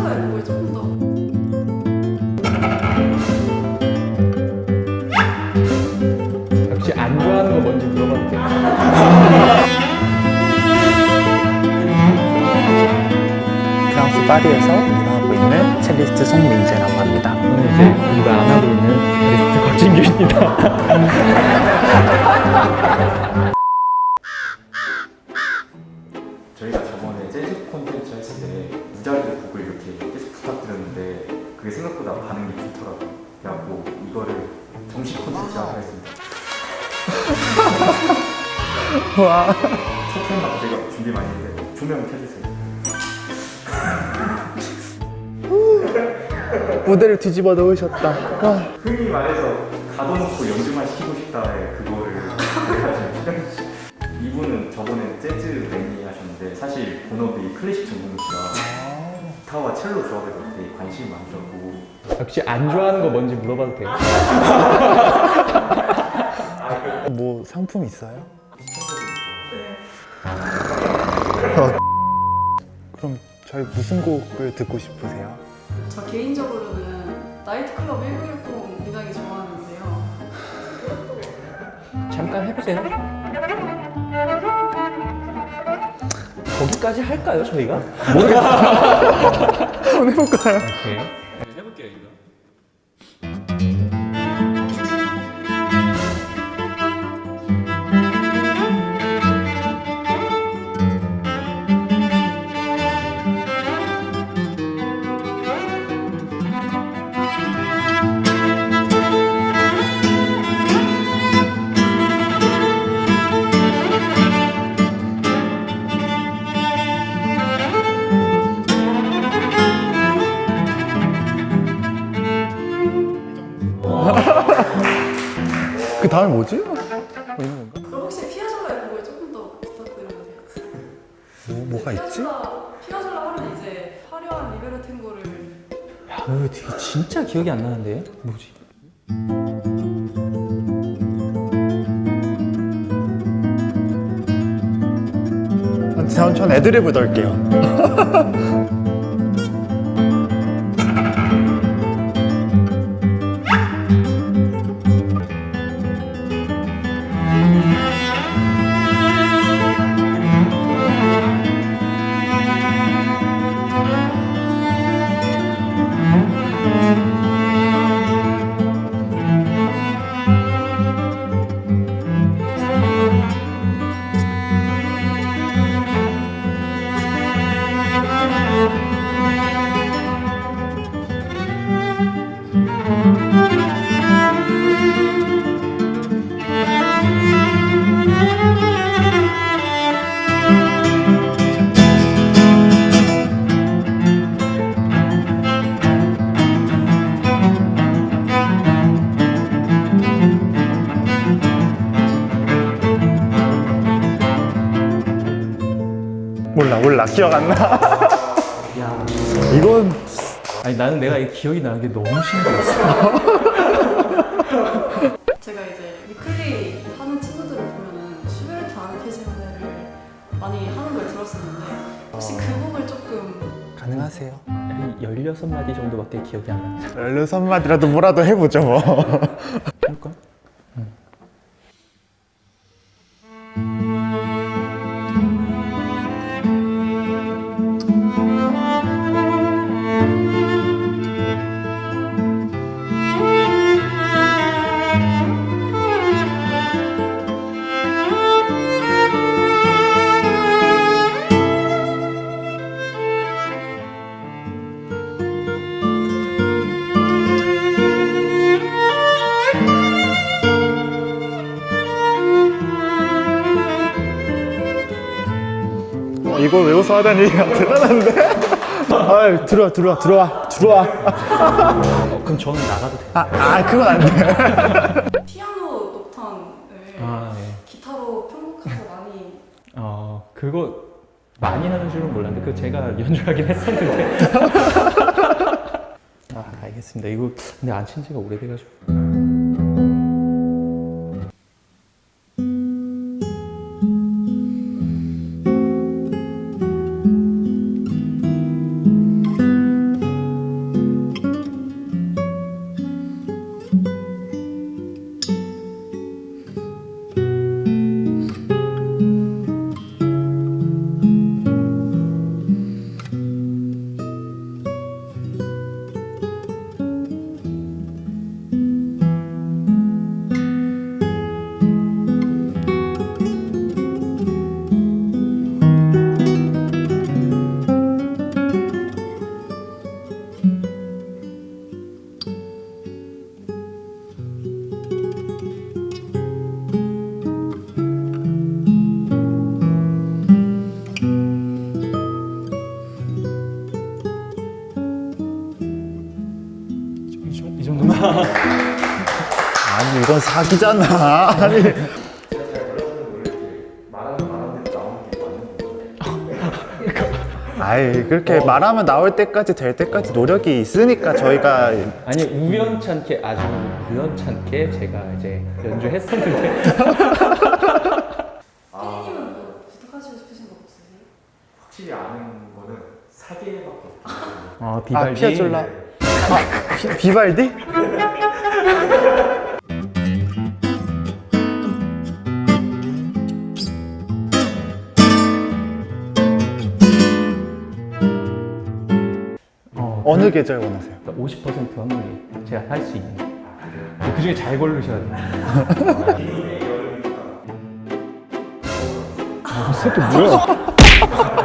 피아졸라의 곡을 조금 더 혹시 안 좋아하는 거 뭔지 물어봐도 돼요? 프랑스 파리에서 일하고 있는 첼리스트 송민재라고 합니다. 저는 이제 공부 안 하고 있는 게스트 곽진규입니다. 정식 콘텐츠 하겠습니다. 와. 첫 회마다 제가 준비 많이 했는데 조명 켜주세요. 무대를 뒤집어 놓으셨다. 와. 흔히 말해서 가둬놓고 연주만 시키고 싶다의 그거를. 이분은 저번에 재즈 매니 하셨는데 사실 본업이 클래식 전공이시라 기타와 첼로 조합에 되게 관심이 많으셨고 혹시 안 좋아하는 거 뭔지 물어봐도 돼요? 뭐 상품 있어요? 네. 어, 그럼 저희 무슨 곡을 듣고 싶으세요? 저 개인적으로는 나이트클럽 1960 굉장히 좋아하는데요. 잠깐 해보세요. 거기까지 할까요, 저희가? 한번 해볼까요? 오케이. 해볼게요 이거. 그 다음에 뭐지? 뭐 있는 건가? 그럼 혹시 피아졸라의 곡을 조금 더 부탁드려도 돼요? 뭐, 뭐가 있지? 피아졸라, 피아졸라 하면 이제 화려한 리베로 탱고를 야, 이거 되게 진짜 기억이 안 나는데? 뭐지? 전, 전 애드립을 넣을게요. 몰라 기억 안 나. 야. 이건 아니, 나는 내가 이 기억이 나는 게 너무 신기했어. 제가 이제 weekly 하는 친구들을 보면은 슈베르트 아르페지오네를 많이 하는 걸 들었었는데 혹시 그 곡을 조금 가능하세요? 한 16마디 정도밖에 기억이 안 납니다. 16마디라도 뭐라도 해보죠 뭐. 할까? 어, 이걸 외워서 하다니 대단한데? 아 들어와 들어와 들어와 들어와. 어, 그럼 저는 나가도 돼요? 아, 아 그건 안 돼. 피아노 녹턴을 아, 네. 기타로 편곡해서 많이 어, 그거 많이 하는 줄은 몰랐는데 그거 제가 연주하긴 했었는데. 아, 알겠습니다. 이거 근데 안 친 지가 오래돼가지고. 는게 맞는 거예요. 아이 그렇게 말하면 나올 때까지 될 때까지 노력이 있으니까 저희가 아니 우연찮게 아주 우연찮게 제가 이제 연주했었는데 아, 피디님은 뭐 부탁하시고 싶으신 거 없으세요? 확실히 아는 거는 사계밖에 없어요. 아아 비발디 피아졸라 아 비, 비발디? 어, 어느 계절 원하세요? 50% 확률이 제가 할수 있는. 그 중에 잘 고르셔야 돼요. 이 새끼 뭐야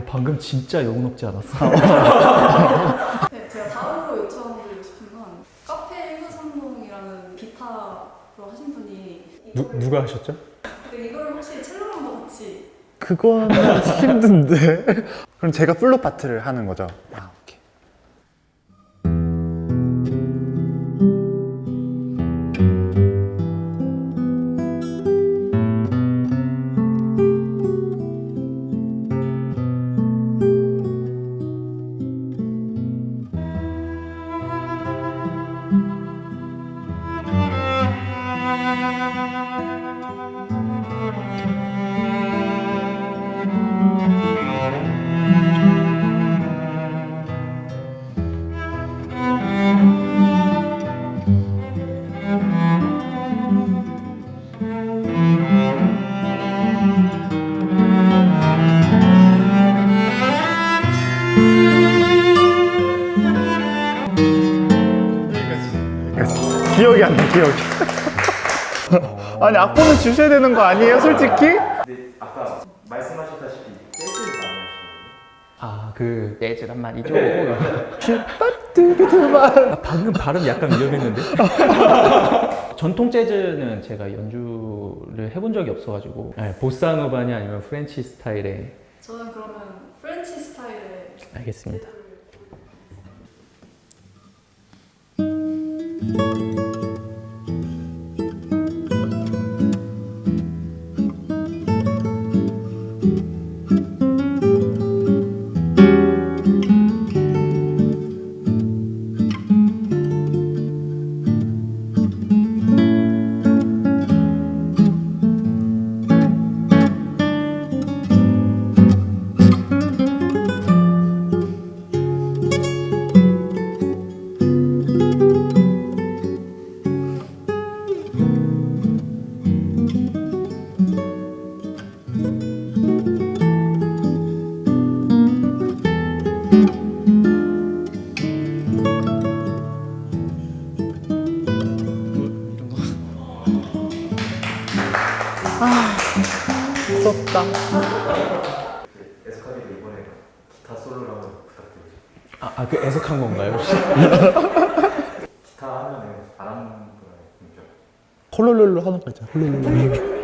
어, 방금 진짜 욕 먹지 않았어 네, 제가 다음으로 요청드리고 싶은 건 카페 193동이라는 기타로 하신 분이 누, 누가 하셨죠? 근데 이걸 혹시 첼로랑도 같이 그거는 힘든데 그럼 제가 플로 파트를 하는 거죠? 오케이 나 기억이 아니 악보는 주셔야 되는 거 아니에요 솔직히? 근데 아까 말씀하셨다시피 재즈를 많이 하시거든요. 아 그 재즈란 말이죠 네. 아, 방금 발음 약간 위험했는데 전통 재즈는 제가 연주를 해본 적이 없어가지고 네, 보사노바나 아니면 French 스타일의 저는 그러면 French 스타일의 알겠습니다 이번에 기타 솔로를 한번 부탁드립니다. 아그 애석한 건가요 혹시? 기타 하면은 바람 불어요. 그죠? 홀롤롤로 하는 거 있잖아 홀롤롤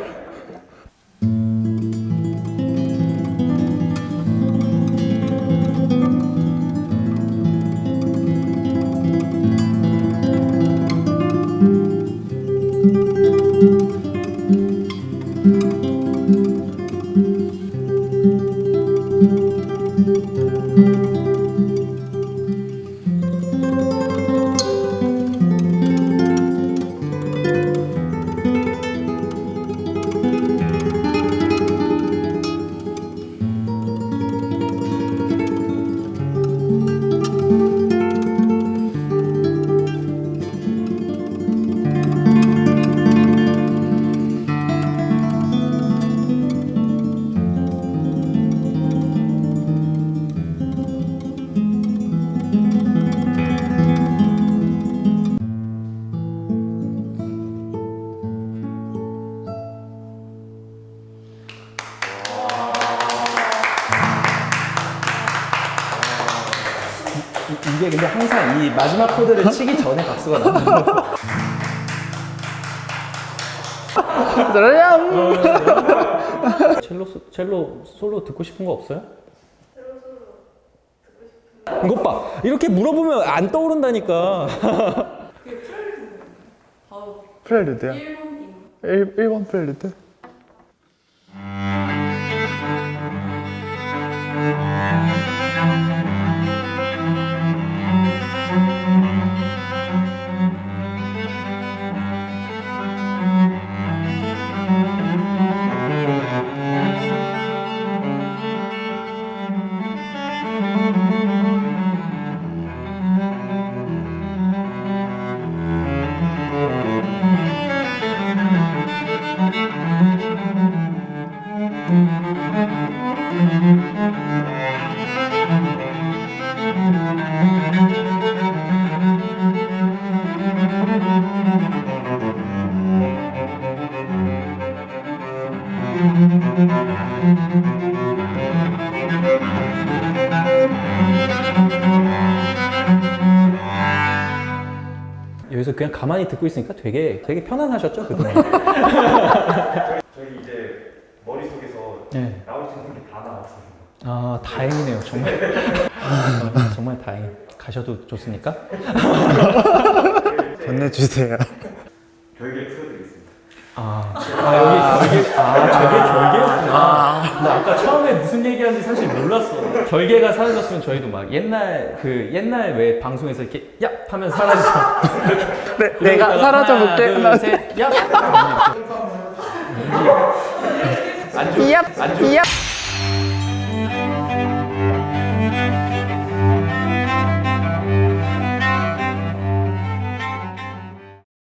이게 근데 항상 이 마지막 코드를 치기 전에 박수가 나는 거 짜라얌! 첼로 소- 첼로 솔로 듣고 싶은 거 없어요? 이것 봐 이렇게 물어보면 안 떠오른다니까 그게 프렐류드 바로 프렐류드야? 1번인 1, 1번 프렐류드? 여기서 그냥 가만히 듣고 있으니까 되게 되게 편안하셨죠 그동안 저희 이제 머릿속에서 네. 나올 수 있는 게 다 나왔어요. 아 다행이네요 정말 아, 정말 다행 가셔도 좋습니까? 건네주세요. 별개 풀어드리겠습니다. 아, 아 여기 결계 아 저게 결계였구나 나 아까 처음에 무슨 얘기하는지 사실 몰랐어 결계가 사라졌으면 저희도 막 옛날 그 옛날 왜 방송에서 이렇게 야 하면 사라지죠 네, 내가 사라져 볼게. 하나 둘 셋 야 안 좋, 이압! 안 좋, 이압!